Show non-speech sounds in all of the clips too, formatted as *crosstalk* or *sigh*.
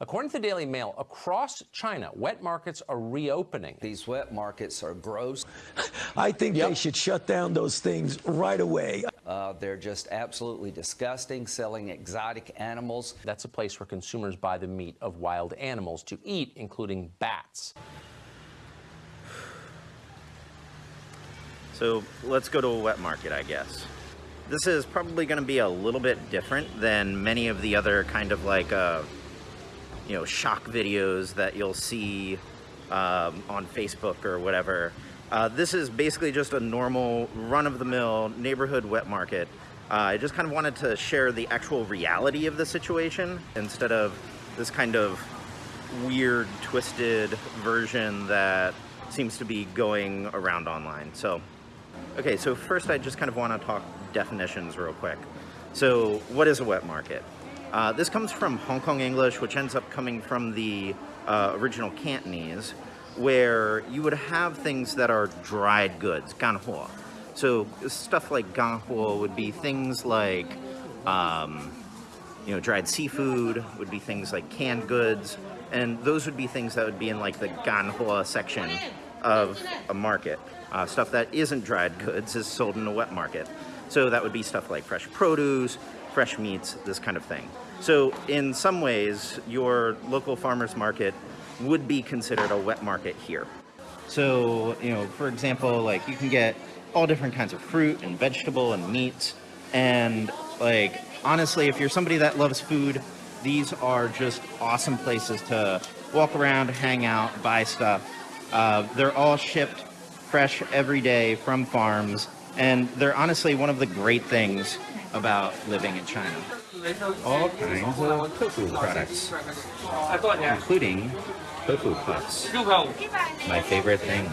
According to the Daily Mail, across China, wet markets are reopening. These wet markets are gross. *laughs* I think yep. they should shut down those things right away. Uh, they're just absolutely disgusting, selling exotic animals. That's a place where consumers buy the meat of wild animals to eat, including bats. So let's go to a wet market, I guess. This is probably going to be a little bit different than many of the other kind of like, uh, you know, shock videos that you'll see um, on Facebook or whatever. Uh, this is basically just a normal run-of-the-mill neighborhood wet market. Uh, I just kind of wanted to share the actual reality of the situation instead of this kind of weird, twisted version that seems to be going around online. So, okay, so first I just kind of want to talk definitions real quick. So what is a wet market? Uh, this comes from Hong Kong English, which ends up coming from the uh, original Cantonese, where you would have things that are dried goods, ganhuo. So stuff like ganhuo would be things like, um, you know, dried seafood, would be things like canned goods, and those would be things that would be in like the ganhuo section of a market. Uh, stuff that isn't dried *laughs* goods is sold in a wet market. So that would be stuff like fresh produce, fresh meats, this kind of thing. So in some ways, your local farmer's market would be considered a wet market here. So, you know, for example, like you can get all different kinds of fruit and vegetable and meat. And like, honestly, if you're somebody that loves food, these are just awesome places to walk around, hang out, buy stuff. Uh, they're all shipped fresh every day from farms and they're honestly one of the great things about living in China. All kinds of tofu products, including tofu puffs. My favorite thing.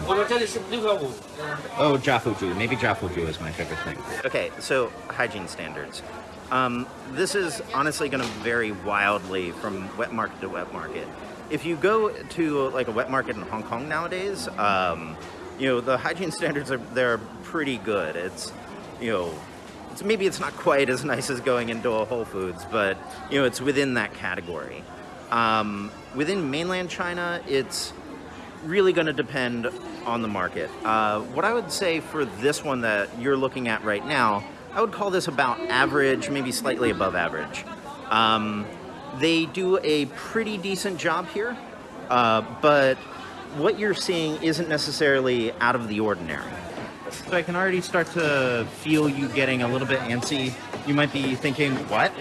Oh, jiafuju. Maybe jiafuju is my favorite thing. Okay, so hygiene standards. Um, this is honestly going to vary wildly from wet market to wet market. If you go to like a wet market in Hong Kong nowadays, um, you know, the hygiene *laughs* standards are they're pretty good. It's, you know, it's, maybe it's not quite as nice as going into a Whole Foods, but, you know, it's within that category. Um, within mainland China, it's really going to depend on the market. Uh, what I would say for this one that you're looking at right now, I would call this about average, maybe slightly above average. Um, they do a pretty decent job here, uh, but what you're seeing isn't necessarily out of the ordinary. So I can already start to feel you getting a little bit antsy. You might be thinking, what?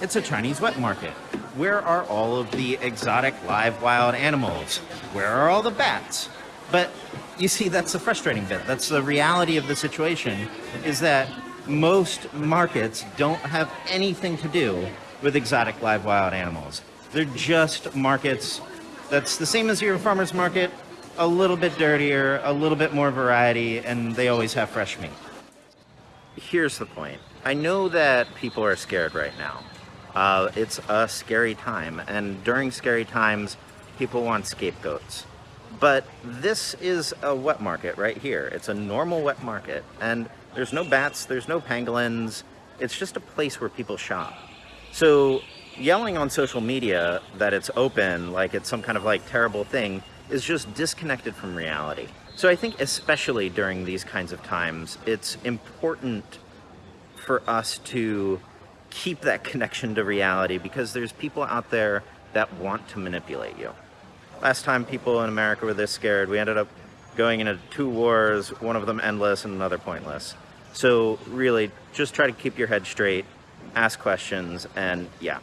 It's a Chinese wet market. Where are all of the exotic live wild animals? Where are all the bats? But you see, that's the frustrating bit. That's the reality of the situation, is that most markets don't have anything to do with exotic live wild animals. They're just markets that's the same as your farmer's market, a little bit dirtier, a little bit more variety, and they always have fresh meat. Here's the point. I know that people are scared right now. Uh, it's a scary time, and during scary times, people want scapegoats. But this is a wet market right here. It's a normal wet market, and there's no bats, there's no pangolins. It's just a place where people shop. So yelling on social media that it's open, like it's some kind of like terrible thing, is just disconnected from reality. So I think especially during these kinds of times, it's important for us to keep that *laughs* connection to reality because there's people out there that want to manipulate you. Last time people in America were this scared, we ended up going into two wars, one of them endless and another pointless. So really, just try to keep your head straight, ask questions, and yeah,